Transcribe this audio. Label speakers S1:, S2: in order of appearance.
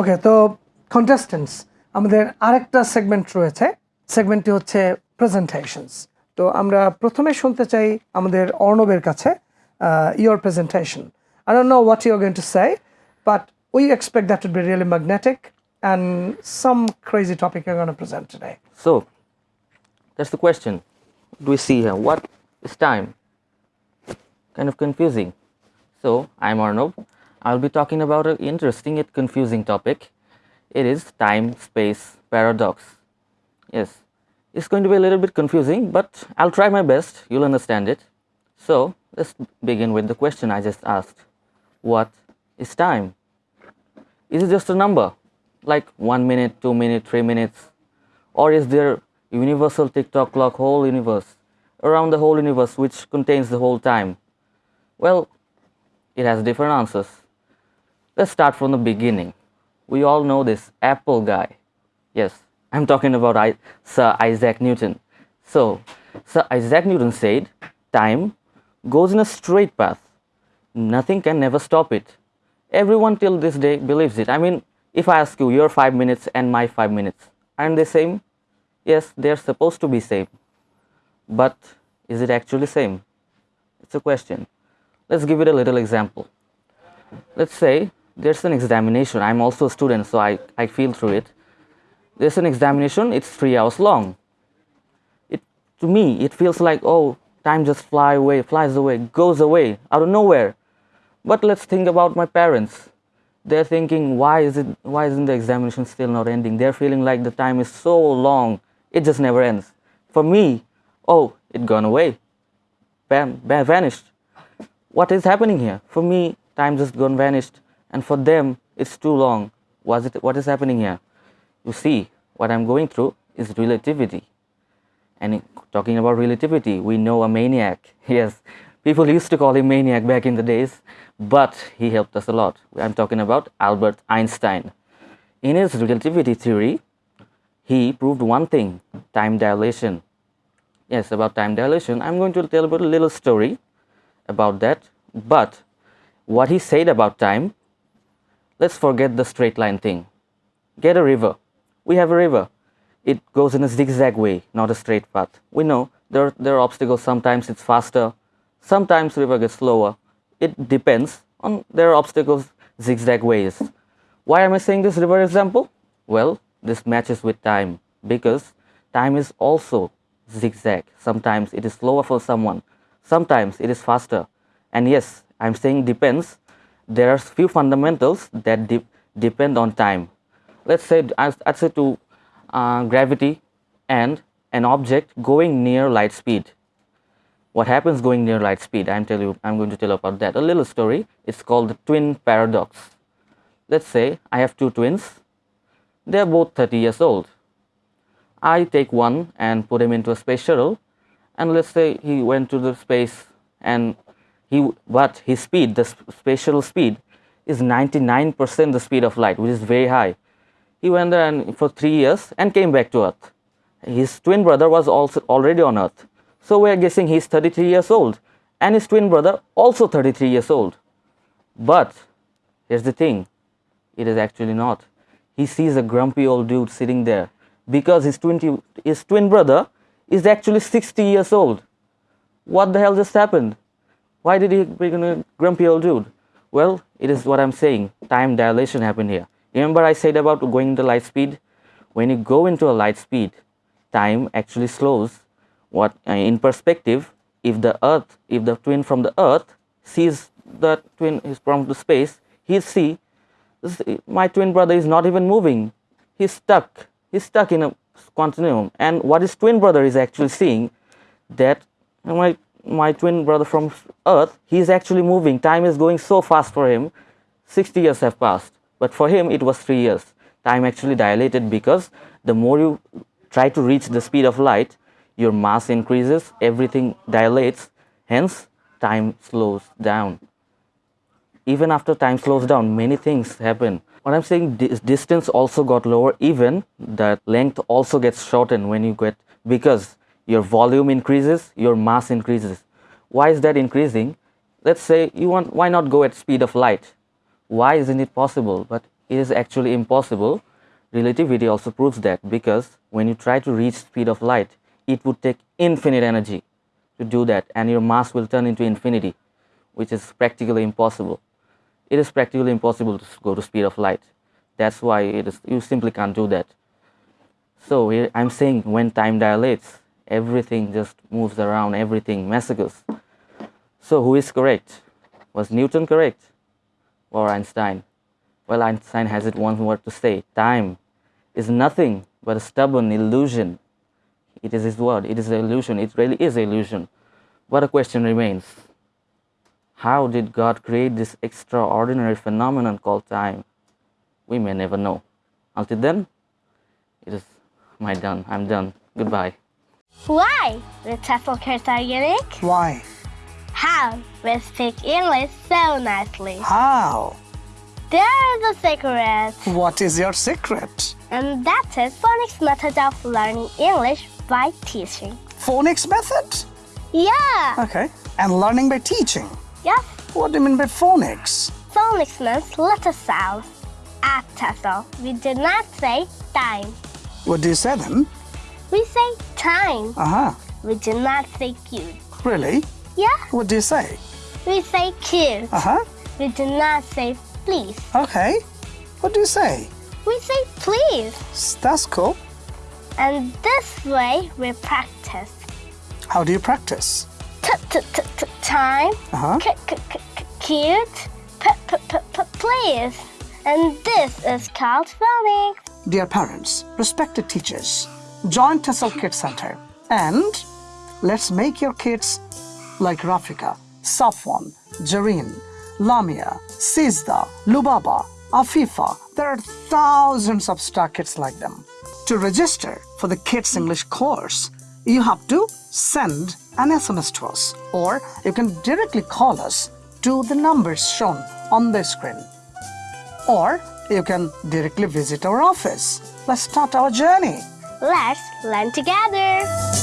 S1: ওকে তো কন্টেস্টেন্টস আমাদের আরেকটা সেগমেন্ট রয়েছে সেগমেন্টটি হচ্ছে প্রেজেন্টেশনস তো আমরা প্রথমে শুনতে চাই আমাদের অর্ণবের কাছে your presentation I don't know what you going to say but we expect that to be really magnetic and some crazy topic gonna present today
S2: that's the question. Do we see here? What is time? Kind of confusing. So, I'm Arnav. I'll be talking about an interesting yet confusing topic. It is time space paradox. Yes, it's going to be a little bit confusing, but I'll try my best. You'll understand it. So, let's begin with the question I just asked What is time? Is it just a number? Like one minute, two minutes, three minutes? Or is there universal tick-tock clock whole universe around the whole universe which contains the whole time? Well, it has different answers. Let's start from the beginning. We all know this Apple guy. Yes, I'm talking about I, Sir Isaac Newton. So, Sir Isaac Newton said, time goes in a straight path. Nothing can never stop it. Everyone till this day believes it. I mean, if I ask you your 5 minutes and my 5 minutes, aren't they the same? Yes, they're supposed to be same. But is it actually same? It's a question. Let's give it a little example. Let's say there's an examination. I'm also a student, so I, I feel through it. There's an examination, it's three hours long. It to me it feels like oh time just fly away, flies away, goes away out of nowhere. But let's think about my parents. They're thinking why is it why isn't the examination still not ending? They're feeling like the time is so long, it just never ends. For me, oh, it gone away. Bam, bam vanished. What is happening here? For me, time just gone vanished, and for them, it's too long. Was it? What is happening here? You see, what I'm going through is relativity. And in- talking about relativity, we know a maniac. Yes, people used to call him maniac back in the days, but he helped us a lot. I'm talking about Albert Einstein. In his relativity theory, he proved one thing time dilation. Yes, about time dilation. I'm going to tell about a little story about that. But what he said about time, let's forget the straight line thing. Get a river. We have a river. It goes in a zigzag way, not a straight path. We know there, there are obstacles. Sometimes it's faster, sometimes river gets slower. It depends on there are obstacles zigzag ways. Why am I saying this river example? Well, this matches with time because time is also zigzag. Sometimes it is slower for someone, sometimes it is faster. And yes, I'm saying depends. There are few fundamentals that de- depend on time. Let's say I'd say to uh, gravity and an object going near light speed. What happens going near light speed? I'm tell you. I'm going to tell you about that. A little story. It's called the twin paradox. Let's say I have two twins. They're both 30 years old. I take one and put him into a space shuttle, and let's say he went to the space and he but his speed, the spatial speed, is 99% the speed of light, which is very high. He went there and for three years and came back to Earth. His twin brother was also already on Earth, so we are guessing he's 33 years old, and his twin brother also 33 years old. But here's the thing it is actually not. He sees a grumpy old dude sitting there because his, 20, his twin brother is actually 60 years old. What the hell just happened? Why did he become a grumpy old dude? Well, it is what I'm saying. Time dilation happened here. Remember I said about going into light speed? When you go into a light speed, time actually slows. What uh, in perspective, if the Earth, if the twin from the Earth sees the twin is from the space, he'll see my twin brother is not even moving. He's stuck. He's stuck in a continuum. And what his twin brother is actually seeing that my my twin brother from Earth, he's actually moving. Time is going so fast for him. 60 years have passed. But for him, it was three years. Time actually dilated because the more you try to reach the speed of light, your mass increases, everything dilates, hence, time slows down even after time slows down, many things happen. What I'm saying, dis- distance also got lower, even the length also gets shortened when you get because your volume increases, your mass increases. Why is that increasing? Let's say you want, why not go at speed of light? Why isn't it possible? But it is actually impossible. Relativity also proves that because when you try to reach speed of light, it would take infinite energy to do that and your mass will turn into infinity, which is practically impossible. It is practically impossible to go to speed of light. That's why it is you simply can't do that. So I'm saying when time dilates, everything just moves around, everything massacres. So who is correct? Was Newton correct? Or Einstein? Well, Einstein has it one word to say time is nothing but a stubborn illusion. It is his word, it is an illusion, it really is an illusion. But a question remains How did God create this extraordinary phenomenon called time? We may never know. Until then, it is my done. I'm done. Goodbye.
S3: Why? Kids are unique.
S1: Why?
S3: How? We speak English so nicely.
S1: How?
S3: There's a secret.
S1: What is your secret?
S3: And that is phonics method of learning English by teaching.
S1: Phonics method?
S3: Yeah.
S1: Okay. And learning by teaching.
S3: Yes.
S1: What do you mean by phonics?
S3: Phonics means letter sounds. At TEFL, we do not say time.
S1: What do you say then?
S3: We say time.
S1: Uh huh.
S3: We do not say cute.
S1: Really?
S3: Yeah.
S1: What do you say?
S3: We say cute.
S1: Uh huh.
S3: We do not say please.
S1: Okay. What do you say?
S3: We say please.
S1: That's cool.
S3: And this way we practice.
S1: How do you practice?
S3: T- t- t- t- time.
S1: Uh huh.
S3: C- c- c- cute. P- p- p- p- please. And this is called phonics.
S1: Dear parents, respected teachers, join Tessel Kids Center and let's make your kids like Rafika, Safwan, Jareen, Lamia, Sizda, Lubaba, Afifa. There are thousands of star kids like them. To register for the Kids English course, you have to send an SMS to us or you can directly call us to the numbers shown on the screen or you can directly visit our office. Let's start our journey.
S3: Let's learn together.